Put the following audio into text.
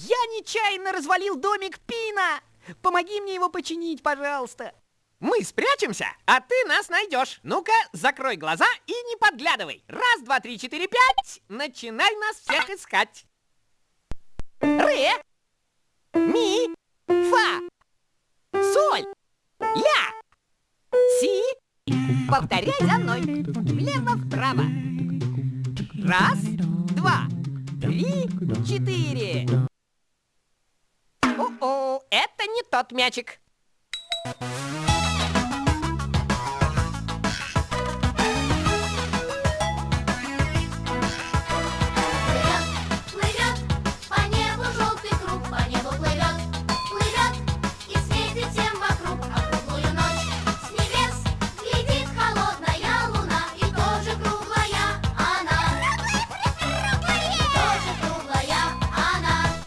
Я нечаянно развалил домик Пина! Помоги мне его починить, пожалуйста. Мы спрячемся, а ты нас найдешь. Ну-ка, закрой глаза и не подглядывай. Раз, два, три, четыре, пять. Начинай нас всех искать. Ре, ми, фа, соль, ля, си. Повторяй за мной. Влево-вправо. Раз, два, три, четыре. Ну, это не тот мячик.